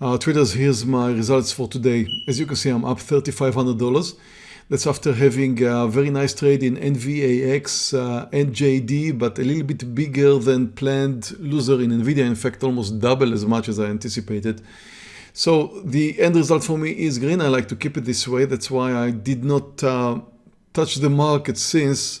Uh, traders, here's my results for today. As you can see, I'm up $3,500. That's after having a very nice trade in NVAX uh, and JD, but a little bit bigger than planned loser in NVIDIA. In fact, almost double as much as I anticipated. So the end result for me is green. I like to keep it this way. That's why I did not uh, touch the market since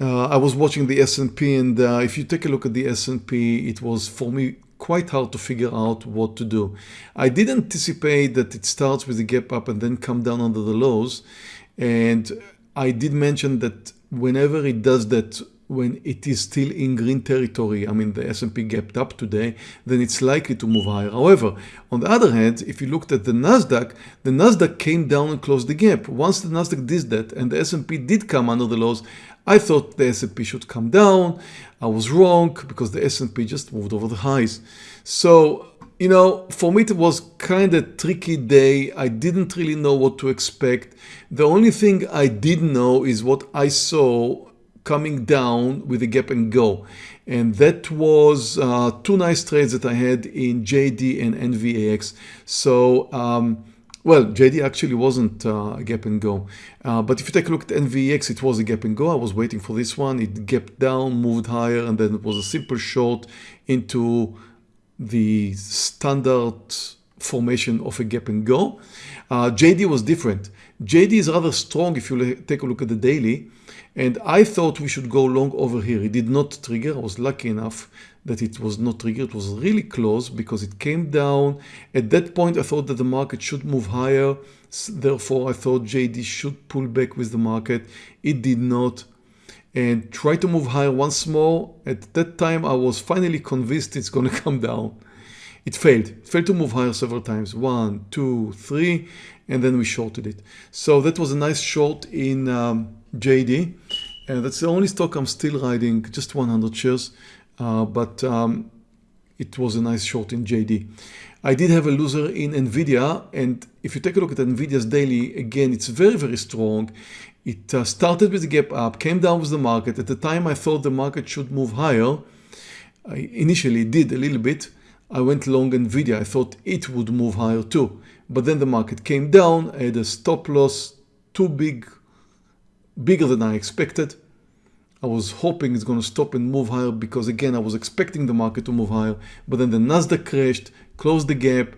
uh, I was watching the S&P and uh, if you take a look at the S&P, it was for me quite hard to figure out what to do. I did anticipate that it starts with a gap up and then come down under the lows. And I did mention that whenever it does that, when it is still in green territory, I mean the S&P gapped up today, then it's likely to move higher. However, on the other hand, if you looked at the Nasdaq, the Nasdaq came down and closed the gap. Once the Nasdaq did that and the S&P did come under the lows, I thought the S&P should come down. I was wrong because the S&P just moved over the highs. So, you know, for me it was kind of tricky day. I didn't really know what to expect. The only thing I did know is what I saw coming down with a gap and go. And that was uh, two nice trades that I had in JD and NVAX. So, um, well, JD actually wasn't uh, a gap and go. Uh, but if you take a look at NVAX, it was a gap and go. I was waiting for this one. It gapped down, moved higher, and then it was a simple short into the standard formation of a gap and go. Uh, JD was different. JD is rather strong if you take a look at the daily. And I thought we should go long over here. It did not trigger. I was lucky enough that it was not triggered. It was really close because it came down. At that point, I thought that the market should move higher. Therefore, I thought JD should pull back with the market. It did not. And try to move higher once more. At that time, I was finally convinced it's going to come down. It failed. It failed to move higher several times. One, two, three, and then we shorted it. So that was a nice short in um, JD. And that's the only stock I'm still riding, just 100 shares. Uh, but um, it was a nice short in JD. I did have a loser in NVIDIA and if you take a look at NVIDIA's daily, again, it's very, very strong. It uh, started with a gap up, came down with the market. At the time I thought the market should move higher. I initially did a little bit. I went long NVIDIA. I thought it would move higher too. But then the market came down. I had a stop loss too big, bigger than I expected. I was hoping it's going to stop and move higher because again I was expecting the market to move higher but then the Nasdaq crashed closed the gap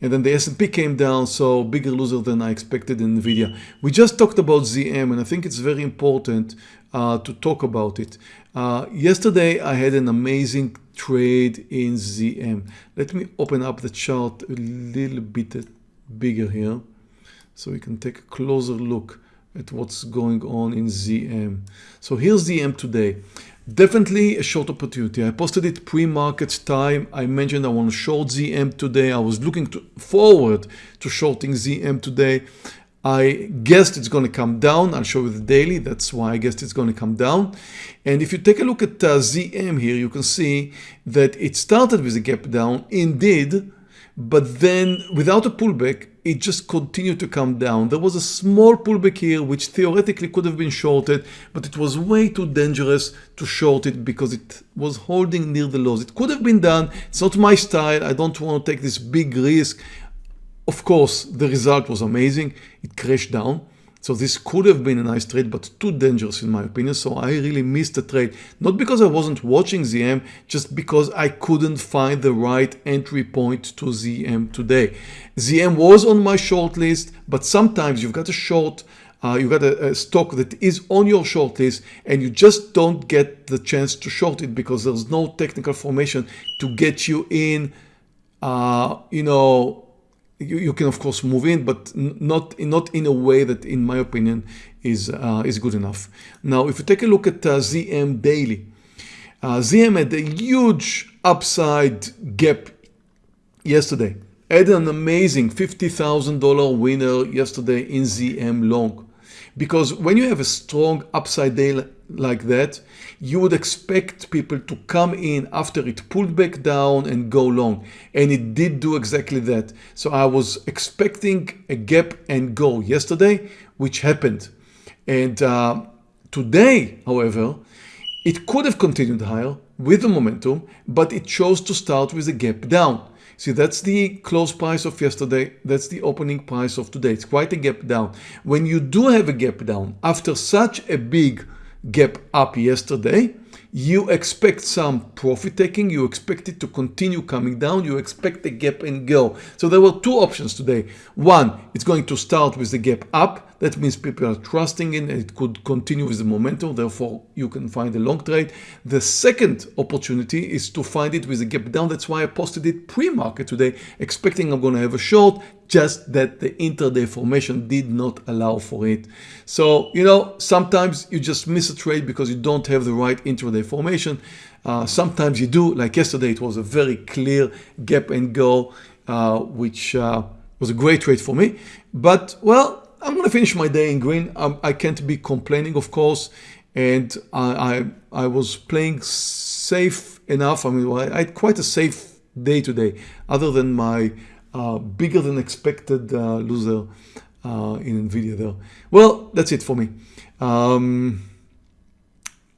and then the S&P came down so bigger loser than I expected in Nvidia. We just talked about ZM and I think it's very important uh, to talk about it. Uh, yesterday I had an amazing trade in ZM. Let me open up the chart a little bit bigger here so we can take a closer look at what's going on in ZM. So here's ZM today. Definitely a short opportunity. I posted it pre-market time. I mentioned I want to short ZM today. I was looking to forward to shorting ZM today. I guessed it's going to come down. I'll show you the daily. That's why I guessed it's going to come down. And if you take a look at uh, ZM here, you can see that it started with a gap down indeed, but then without a pullback, it just continued to come down. There was a small pullback here which theoretically could have been shorted but it was way too dangerous to short it because it was holding near the lows. It could have been done. It's not my style. I don't want to take this big risk. Of course the result was amazing. It crashed down so this could have been a nice trade, but too dangerous in my opinion. So I really missed the trade, not because I wasn't watching ZM, just because I couldn't find the right entry point to ZM today. ZM was on my short list, but sometimes you've got a short uh, you got a, a, stock that is on your short list and you just don't get the chance to short it because there's no technical formation to get you in uh, you know you, you can of course move in, but not, not in a way that in my opinion is, uh, is good enough. Now, if you take a look at uh, ZM daily, uh, ZM had a huge upside gap yesterday. Had an amazing $50,000 winner yesterday in ZM long. Because when you have a strong upside day like that, you would expect people to come in after it pulled back down and go long. And it did do exactly that. So I was expecting a gap and go yesterday, which happened. And uh, today, however, it could have continued higher with the momentum, but it chose to start with a gap down. See, that's the close price of yesterday. That's the opening price of today. It's quite a gap down. When you do have a gap down after such a big gap up yesterday, you expect some profit taking, you expect it to continue coming down, you expect the gap and go. So there were two options today. One, it's going to start with the gap up. That means people are trusting in it could continue with the momentum, therefore you can find a long trade. The second opportunity is to find it with a gap down. That's why I posted it pre-market today, expecting I'm going to have a short, just that the intraday formation did not allow for it. So, you know, sometimes you just miss a trade because you don't have the right intraday formation. Uh, sometimes you do, like yesterday, it was a very clear gap and go, uh, which uh, was a great trade for me. But, well, I'm to finish my day in green. Um, I can't be complaining, of course. And I, I, I was playing safe enough. I mean, I had quite a safe day today, other than my uh, bigger than expected uh, loser uh, in NVIDIA there. Well, that's it for me. Um,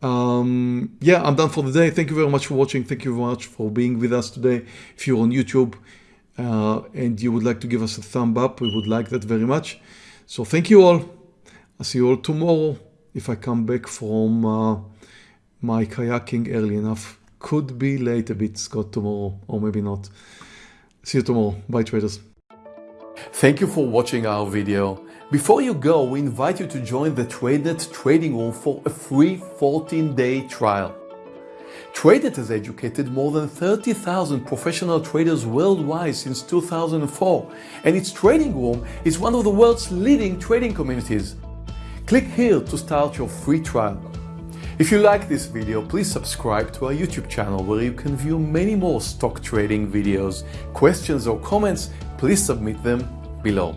um, yeah, I'm done for the day. Thank you very much for watching. Thank you very much for being with us today. If you're on YouTube uh, and you would like to give us a thumb up, we would like that very much. So thank you all. I'll see you all tomorrow if I come back from uh, my kayaking early enough. Could be late a bit, Scott, tomorrow, or maybe not. See you tomorrow. Bye, traders. Thank you for watching our video. Before you go, we invite you to join the TradeNet trading room for a free 14-day trial. TradeNet has educated more than 30,000 professional traders worldwide since 2004, and its trading room is one of the world's leading trading communities. Click here to start your free trial. If you like this video, please subscribe to our YouTube channel where you can view many more stock trading videos. Questions or comments, please submit them below.